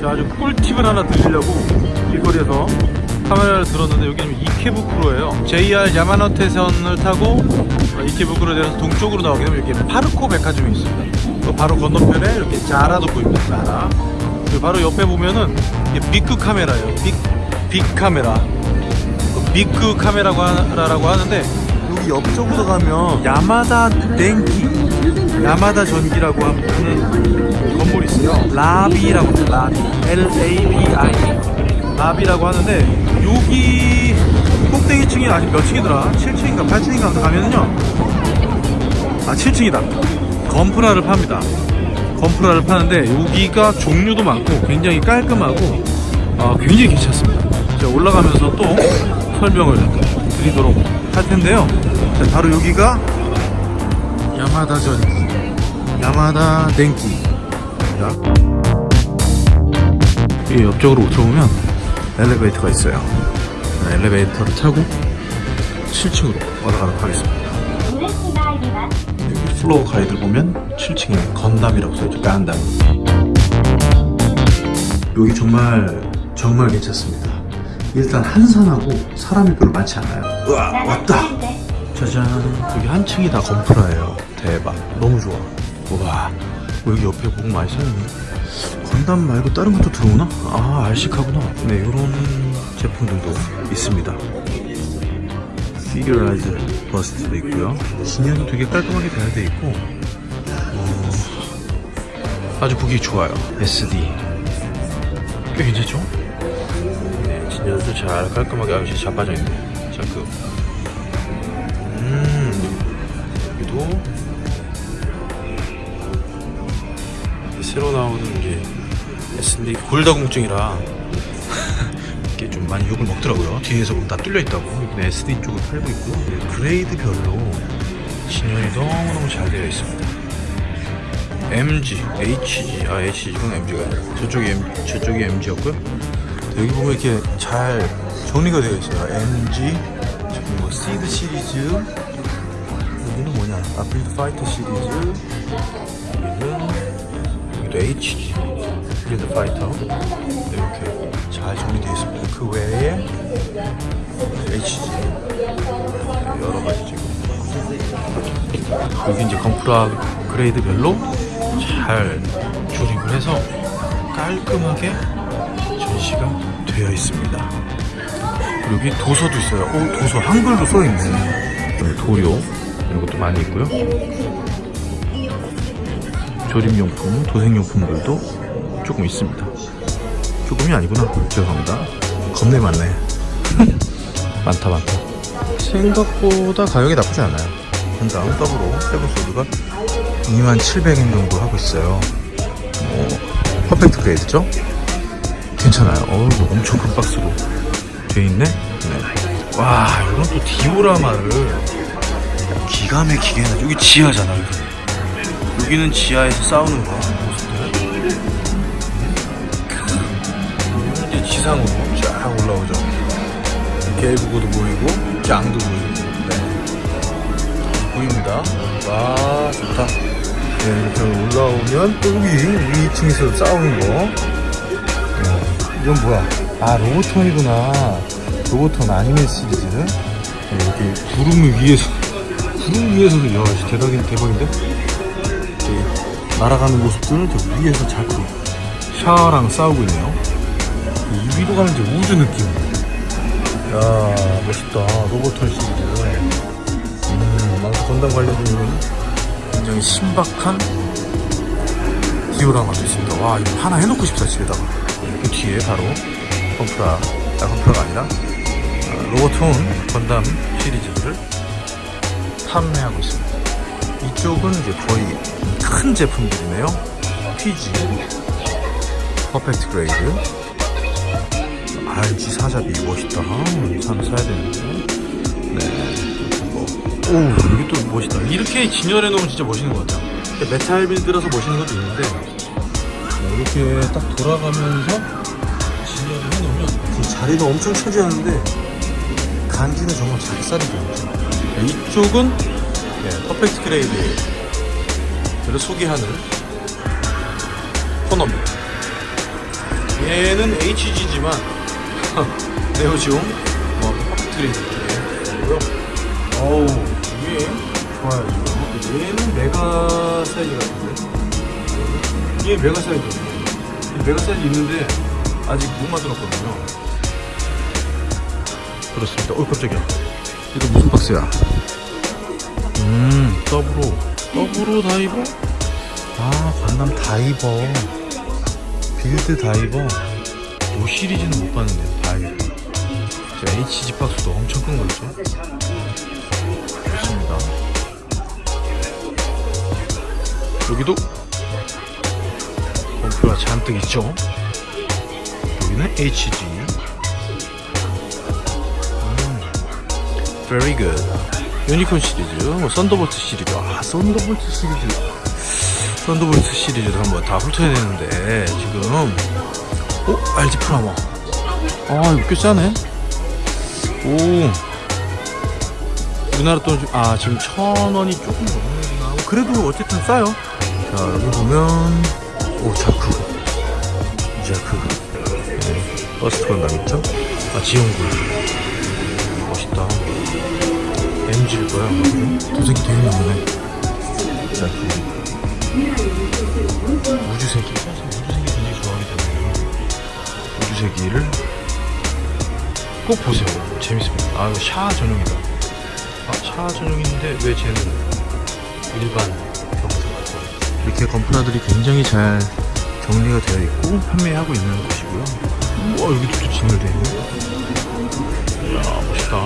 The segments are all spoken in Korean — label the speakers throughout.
Speaker 1: 자, 아주 꿀팁을 하나 드리려고 길거리에서 카메라를 들었는데 여기는 이케부쿠로예요. JR 야마노테선을 타고 이케부쿠로 내려서 동쪽으로 나오게 되면 여기 파르코 백화점이 있습니다. 또 바로 건너편에 이렇게 자라도 보입니다. 자라. 그리고 바로 옆에 보면은 빅크 카메라예요. 빅, 빅 카메라. 빅크 카메라라고 하는데 여기 옆쪽으로 가면 야마다 덴키 야마다 전기라고 하는 건물이 있어요. 라비라고 해요 라비. L-A-B-I 라비라고 하는데 여기 꼭대기 층이 아직 몇 층이더라? 7층인가 8층인가 가면은요. 아 7층이다. 건프라를 팝니다. 건프라를 파는데 여기가 종류도 많고 굉장히 깔끔하고 아, 굉장히 괜찮습니다. 제가 올라가면서 또 설명을 드리도록 할 텐데요. 자, 바로 여기가 야마다 전기 야마다 덴키입니다 이 옆쪽으로 들어오면 엘리베이터가 있어요. 네, 엘리베이터를 타고 7층으로 올라가도록 하겠습니다. 여기 플로어 가이드 보면 7층에 건담이라고 써있죠. 간담. 여기 정말 정말 괜찮습니다. 일단 한산하고 사람이 별로 많지 않아요. 우와 왔다. 짜잔. 여기 한 층이 다 건프라예요 대박. 너무 좋아. 우와 여기 옆에 보고 많이 써있네 건담 말고 다른 것도 들어오나? 아 알식하구나. 네 이런 제품들도 있습니다. 피규라이즈 버스트도 있고요. 진열도 되게 깔끔하게 잘 돼 있고 어, 아주 보기 좋아요. SD 꽤 괜찮죠? 네, 진열도 잘 깔끔하게 아주 잘 빠져 있네. 자그. 음 여기도 새로 나오는 게 SD 골다공증이라 이게 좀 많이 욕을 먹더라고요. 뒤에서 보면 다 뚫려 있다고. 여기는 SD 쪽을 팔고 있고요. 네, 그레이드별로 진열이 너무너무 잘 되어 있습니다. MG, HG, 아 HG는 MG가 아니라 저쪽이 M, 저쪽이 MG였고요. 여기 보면 이렇게 잘 정리가 되어 있어요. MG, 저기 뭐 시드 시리즈, 여기는 뭐냐? 아필드 파이터 시리즈, HG, 필드 파이터 이렇게 잘 정리되어 있습니다. 그 외에 HG 여러 가지 지금 여기 이제 건프라 그레이드별로 잘 조립을 해서 깔끔하게 전시가 되어 있습니다. 여기 도서도 있어요. 오, 도서 한글도 써 있네. 네, 도료 이런 것도 많이 있고요. 조립용품, 도색용품들도 조금 있습니다. 조금이 아니구나. 죄송합니다. 겁내 많네. 많다, 많다. 생각보다 가격이 나쁘지 않아요. 건당 더블로 세븐소드가 2700엔 정도 하고 있어요. 뭐, 퍼펙트 그레이드죠? 괜찮아요. 어우, 엄청 큰 박스로 돼 있네? 네. 와, 이건 또 디오라마를 기가 막히게 해놔. 여기 지하잖아, 여기. 여기는 지하에서 싸우는 거 모습들 여기는 이제 지상으로 쫙 올라오죠. 개구구도 보이고 짱도 보이고. 네. 보입니다. 와 좋다. 네, 이렇게 올라오면 또 여기 우리 2층에서 싸우는 거. 네. 이건 뭐야? 아 로보톤이구나. 로보톤 아니메 시리즈. 네, 이렇게 구름 위에서 구름 위에서도 야 대박인 대박인데 날아가는 모습들을 저 위에서 자꾸 샤랑 싸우고 있네요. 이 위로 가는 우주 느낌. 야 멋있다. 로보톤 시리즈. 음, 망사 건담 관련된 굉장히 신박한 디오라마도 있습니다. 와 이거 하나 해놓고 싶다 집에다가. 그 뒤에 바로 컴프라, 아 컴프라가 아니라 아, 로보톤 건담 시리즈를 판매하고 있습니다. 이쪽은 이제 거의 큰 제품들이네요. PG, 퍼펙트 그레이드, RG 사자비 멋있다. 이 하나 사야 되는데. 네. 뭐. 오, 여기 또 멋있다. 이렇게 진열해 놓으면 진짜 멋있는 것 같아요. 메탈 빌드라서 멋있는 것도 있는데, 이렇게 딱 돌아가면서 진열을 해 놓으면 자리가 엄청 차지하는데, 간지는 정말 작살이죠. 이쪽은 네, 퍼펙트 그레이드 를 소개하는 코너입니다. 얘는 HG지만 네오지움 뭐 팩트리 느낌이고요. 어우 이게 좋아요 지금. 얘는 메가 사이즈 같은데. 얘 메가 사이즈. 이 메가 사이즈 있는데 아직 못 만들었거든요. 그렇습니다. 어 깜짝이야. 이거 무슨 박스야? 음 더브로 더브로 다이버? 아 관람 다이버 빌드 다이버 요 시리즈는 못 봤는데 다이버 자, HG 박스도 엄청 큰 거죠 좋습니다. 여기도? 범프가 잔뜩 있죠? 여기는 HG 음, very good 유니콘 시리즈 뭐 썬더볼트 시리즈. 아 썬더볼트 시리즈. 썬더볼트 시리즈도 한번 다 훑어야 되는데 지금. 어? RG 프라모. 아 이거 꽤 싸네. 오. 우리나라 돈, 아 지금 천 원이 조금 넘는구나. 그래도 어쨌든 싸요. 자 여기 보면 오 자크. 자크. 네, 버스 건담 있죠? 아 지용군 MG일 거야. 도색이 자크 우주세기 사실 우주세기 굉장히 좋아하기 때문에. 우주세기를 꼭 보세요. 재밌습니다. 아 이거 샤 전용이다. 아 샤 전용인데 왜 쟤는 일반 경사 같고 이렇게 건프라들이 굉장히 잘 정리가 되어 있고 판매하고 있는 곳이고요. 우와 여기도 또 진열되어 있네. 이야 멋있다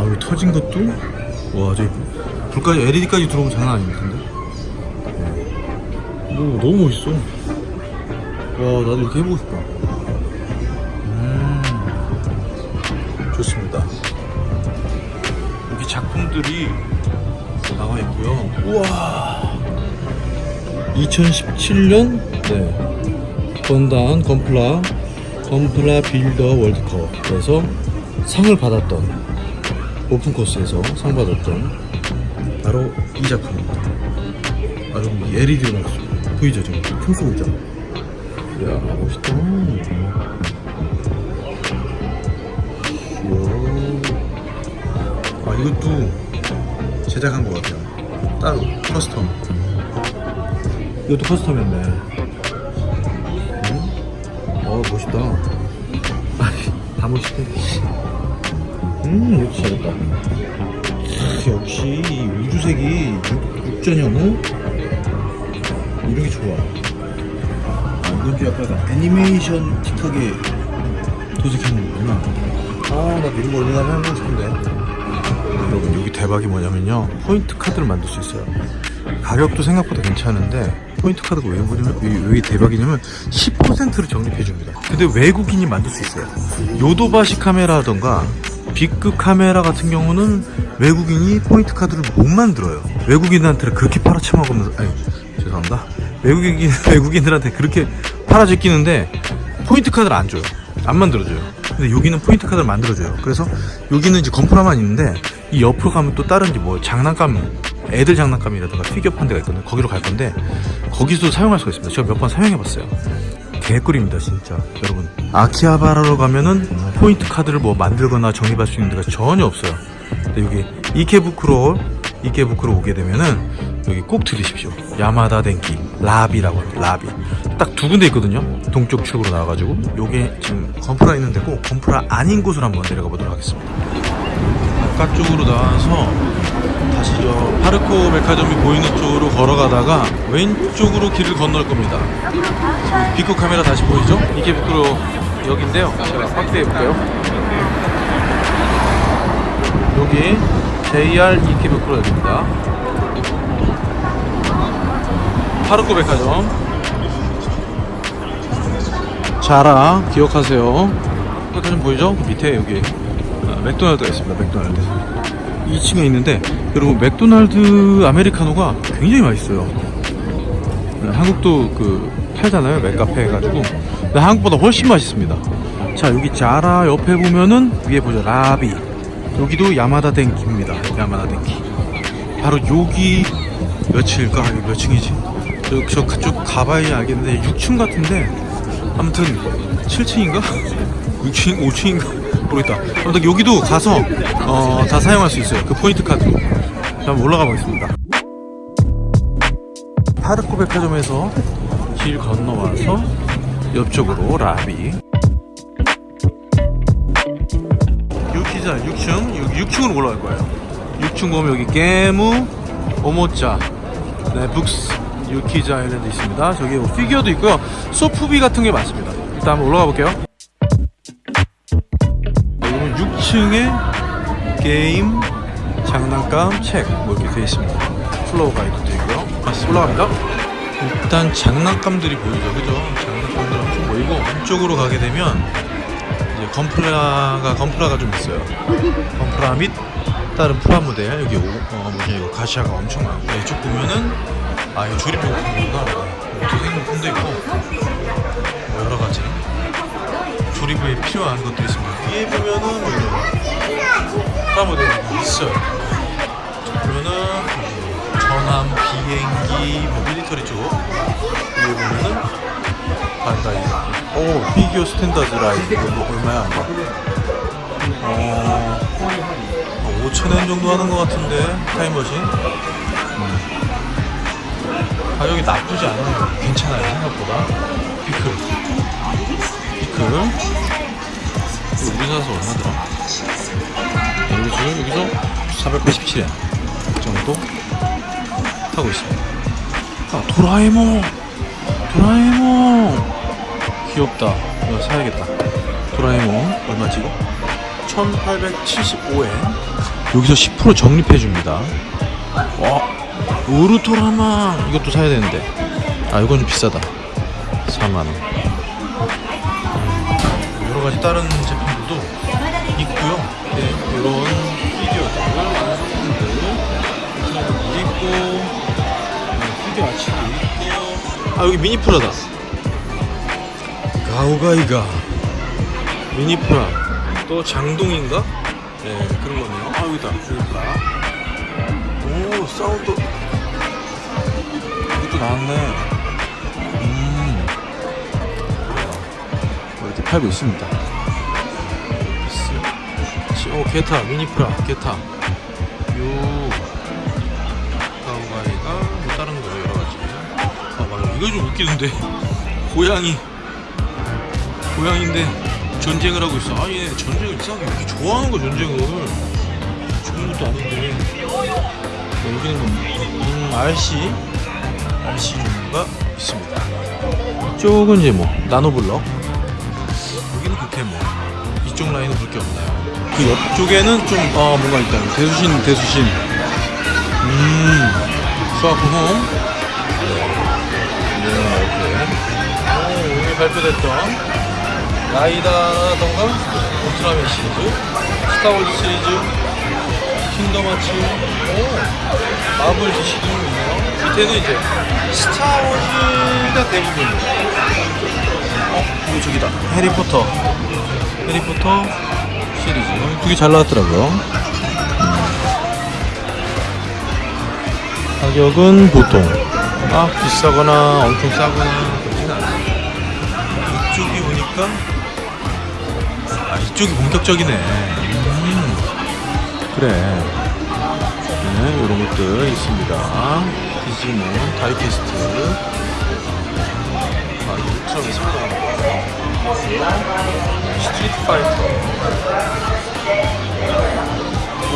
Speaker 1: 아 이거 터진 것도 와 저기 불까지 LED까지 들어오면 장난 아닐 텐데. 오, 너무 멋있어. 와, 나도 이렇게 해보고 싶다. 음, 좋습니다. 여기 작품들이 나와 있고요. 우와. 2017년, 네. 건단 건플라, 건플라 빌더 월드컵에서 상을 받았던, 오픈 코스에서 상 받았던, 바로 이 작품입니다. 아, 여기 LED로 나왔어요. 보이죠, 지금? 총 쏘고 있죠? 이야, 멋있다. 이야. 아, 이것도 제작한 것 같아요. 따로, 커스텀. 이것도 custom이었네. 음? 어, 멋있다. 아, 다 멋있대. 음, 역시 잘했다. 아, 역시 우주색이 육- 육전형은 이런 게 좋아. 아, 이건 좀 약간 애니메이션틱하게 도색하는 거구나. 아, 나 이런 거 얼마나 해보고 싶은데. 여러분, 여기 대박이 뭐냐면요. 포인트 카드를 만들 수 있어요. 가격도 생각보다 괜찮은데, 포인트 카드가 왜, 왜, 왜 대박이냐면, 10%를 적립해줍니다. 근데 외국인이 만들 수 있어요. 요도바시 카메라던가, 빅그 카메라 같은 경우는 외국인이 포인트 카드를 못 만들어요. 외국인한테 그렇게 팔아쳐먹으면서, 아니, 죄송합니다. 외국인, 외국인들한테 그렇게 팔아제끼는데 포인트 카드를 안 줘요. 안 만들어줘요. 근데 여기는 포인트 카드를 만들어줘요. 그래서 여기는 이제 건프라만 있는데 이 옆으로 가면 또 다른 뭐 장난감, 애들 장난감이라든가 피규어 판 데가 있거든요. 거기로 갈 건데 거기서도 사용할 수가 있습니다. 제가 몇 번 사용해 봤어요. 개꿀입니다, 진짜. 여러분. 아키하바라로 가면은 포인트 카드를 뭐 만들거나 적립할 수 있는 데가 전혀 없어요. 근데 여기 이케부쿠로 이케부쿠로 오게 되면은 여기 꼭 들으십시오. 야마다 덴키 LABI라고 합니다. LABI. 딱 두 군데 있거든요. 동쪽 출구로 나와가지고 요게 지금 건프라 있는 데고 건프라 아닌 곳으로 한번 내려가 보도록 하겠습니다. 바깥쪽으로 나와서 파르코 백화점이 보이는 쪽으로 걸어가다가 왼쪽으로 길을 건널 겁니다. 비코 카메라 다시 보이죠? 이케부쿠로 여기인데요. 제가 확대해 볼까요? 여기 JR 이케부쿠로 역입니다. 파르코 백화점 자라 기억하세요 백화점 보이죠? 그 밑에 여기 아, 맥도날드가 있습니다 맥도날드 2층에 있는데 여러분 맥도날드 아메리카노가 굉장히 맛있어요 네, 한국도 그 팔잖아요 맥카페 해가지고 근데 한국보다 훨씬 맛있습니다 자 여기 자라 옆에 보면은 위에 보죠 LABI 여기도 야마다 덴키입니다 야마다 덴키 바로 여기 몇층일까? 여기 몇 층이지? 저, 저 그쪽 가봐야 알겠는데 6층 같은데 아무튼 7층인가? 6층? 5층인가? 모르겠다. 아무튼 여기도 가서 어, 다 사용할 수 있어요. 그 포인트 카드로 자, 한번 올라가 보겠습니다. 파르코 백화점에서 길 건너와서 옆쪽으로 라비. 유키자 6층? 6, 6층으로 올라갈 거예요. 6층 보면 여기 게무 오모짜 네 books 유키자 island 있습니다. 저기 뭐 피규어도 있고요. 소프비 같은 게 많습니다. 일단 한번 올라가 볼게요 여기는 6층에 게임 장난감 책 뭐 이렇게 되어 있습니다. floor guide도 있고요. 다시 올라갑니다. 일단 장난감들이 보이죠. 그죠? 장난감들 엄청 보이고 안쪽으로 가게 되면 이제 건프라가 건프라가 좀 있어요. 건프라 및 다른 프라모델. 여기 오, 어, 뭐냐 이거 가챠가 엄청 많고. 이쪽 보면은 아 이거 조립용품이구나 도색용품도 있고. 뭐 여러 가지 조립에 필요한 것도 있습니다 위에 보면은 프라모델이 있어요. 보면은 전함 비행기 뭐 밀리터리 쪽. 위에 보면은 반다이. 오 피규어 standard line 이거 뭐 얼마야? 어. 5천엔 정도 하는 것 같은데 타임머신? 음. 가격이 나쁘지 않아요. 괜찮아요 생각보다. 피클. 피클 이거 우리 사서 얼마더라? 여기서 여기서 487엔 정도 하고 있습니다. 아 도라에몽! 도라에몽! 귀엽다. 이거 사야겠다. 도라에몽 얼마지 이거? 1875엔 여기서 10% 적립해줍니다. 와 우르토라마! 이것도 사야 되는데. 아 이건 좀 비싸다. 4만원. 여러가지 다른 제품들도 있고요. 네, 이런 완성품들 있고 네, 피규어 아치도 있고 아 여기 미니 프라다. 가오가이가 미니 프라. 또 장동인가? 네 그런 거네요. 아 여기다. 여기다 오 사운드. 이것도 나왔네. 음. 이렇게 팔고 있습니다 오 게타 미니프라 게타 요 가오가이가 뭐 다른 거 여러 가지 아 맞아 이거 좀 웃기는데 고양이 고양인데 전쟁을 하고 있어. 아얘 전쟁을 이상하게 왜 이렇게 좋아하는 거 전쟁을. 좋은 것도 아닌데. 네, 여기는 음, RC RC가 있습니다. 이쪽은 이제 뭐 나노블럭. 여기는 그렇게 뭐 이쪽 라인은 그렇게 없나요? 그 옆쪽에는 좀 어, 뭔가 있다. 대수신 대수신. 음 수학홈. 네. 이렇게. 오, 오늘 발표됐던 라이더라든가 울트라맨 시리즈 스타워즈 시리즈 킹덤 하츠 오 마블 DC도 있네요 밑에는 이제 스타워즈가 대부분이에요 어? 이거 저기다 해리포터 해리포터 시리즈. 되게 잘 나왔더라고요. 음. 가격은 보통. 막 비싸거나 엄청 싸거나 그렇진 않아요. 이쪽이 보니까 아 이쪽이 본격적이네. 음, 그래. 네 이런 것들 있습니다. 디지몬 die-cast. 아 이거 울트라맨 새로 나온 거 스트리트 파이터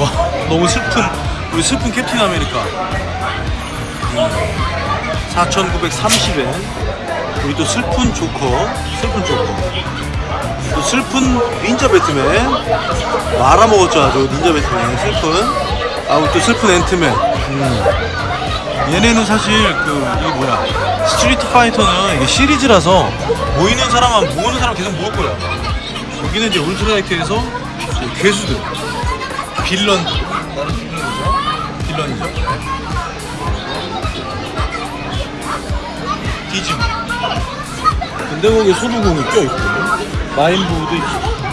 Speaker 1: 와 너무 슬픈 우리 슬픈 캡틴 아메리카. 음, 4,930엔 우리 또 슬픈 조커 슬픈 조커. 또 슬픈 닌자 배트맨. 말아먹었잖아 저 닌자 배트맨. 슬픈. 아 우리 또 슬픈 앤트맨. 음. 얘네는 사실 그 이게 뭐야. 스트리트 파이터는 이게 시리즈라서 모이는 사람만 모으는 사람 계속 모을 거야. 여기는 이제 울트라이트에서 괴수들, 나는 빌런이죠. 디즈니. 근데 거기에 소두공이 껴있고 마인부도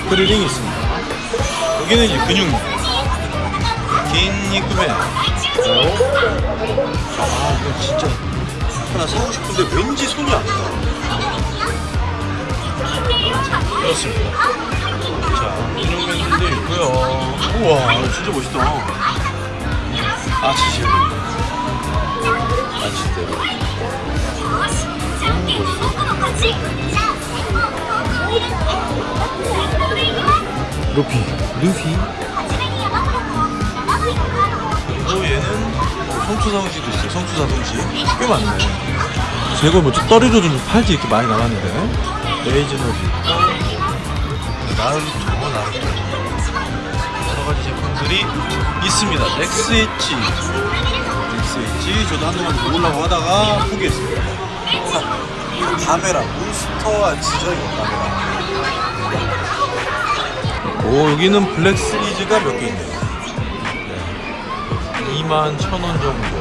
Speaker 1: 크리링이 있습니다. 여기는 이제 근육맨, 긴니크맨. 아 이거 진짜 하나 사고 싶은데 왠지 손이 안 가. 그렇습니다. 자, 인형맨들도 있고요. 우와, 진짜 멋있다. 아치제로. 아치제로. 루피. 루피. 그리고 얘는 성추사동시도 있어요. 성추사동시. 꽤 많네. 재고 뭐 떨이로 좀 팔지 이렇게 많이 나왔는데. 있고. 나루토, 나루토. 여러 가지 제품들이 있습니다. NXEDGE. NXEDGE. 저도 한동안 모으려고 하다가 포기했습니다. 가메라. 몬스터와 이거 가메라. 오, 여기는 블랙 시리즈가 몇 개 있네요. 2만 1,000원 정도.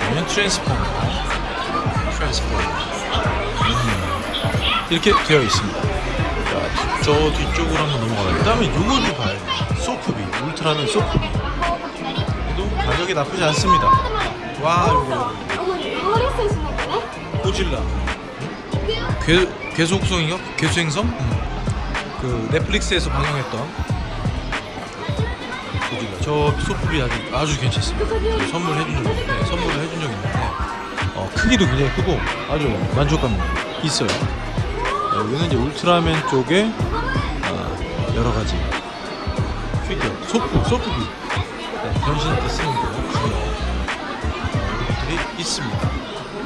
Speaker 1: 아니면 트랜스포머. 트랜스포머. 음. 이렇게 되어 있습니다. 자, 저 뒤쪽으로 한번 넘어가요. 그 다음에 요거도 봐요. 소프비. 울트라는 소프비. 얘도 가격이 나쁘지 않습니다. 와, 요거. 고질라. 괴, 괴속성인가? 괴수행성? 음. 그 넷플릭스에서 방영했던. 저 소프비 아주, 아주 괜찮습니다. 선물해준 적, 네, 선물을 해준 적 있는데, 어, 크기도 굉장히 크고 아주 만족감 있어요. 어, 여기는 이제 울트라맨 쪽에 어, 여러 가지 피규어, 소프, 소프비 네, 변신할 때 쓰는 거 중요한 것들이 있습니다.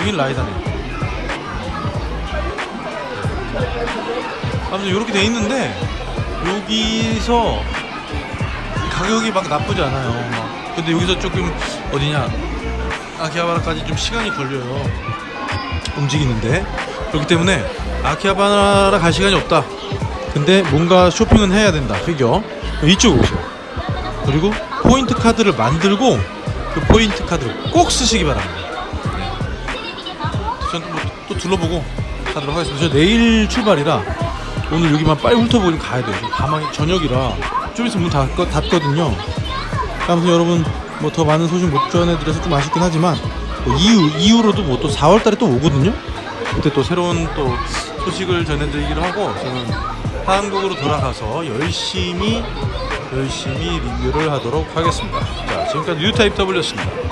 Speaker 1: 여긴 라이다네. 아무튼 이렇게 돼 있는데 여기서 가격이 막 나쁘지 않아요. 막. 근데 여기서 조금 어디냐 아키하바라까지 좀 시간이 걸려요. 움직이는데 그렇기 때문에 아키하바라 갈 시간이 없다. 근데 뭔가 쇼핑은 해야 된다. 피규어 이쪽 오세요. 그리고 포인트 카드를 만들고 그 포인트 카드를 꼭 쓰시기 바랍니다. 네. 전또 또 둘러보고 가도록 하겠습니다. 저 내일 출발이라 오늘 여기만 빨리 훑어보고 가야 돼요. 가망이 저녁이라 좀 있으면 문 닫거, 닫거든요. 아무튼 여러분 뭐 더 많은 소식 못 전해드려서 좀 아쉽긴 하지만 뭐 이후 이후로도 뭐 또 4월달에 또 오거든요. 그때 또 새로운 또 소식을 전해드리기로 하고 저는 한국으로 돌아가서 열심히 열심히 리뷰를 하도록 하겠습니다. 자 지금까지 뉴타입 W였습니다.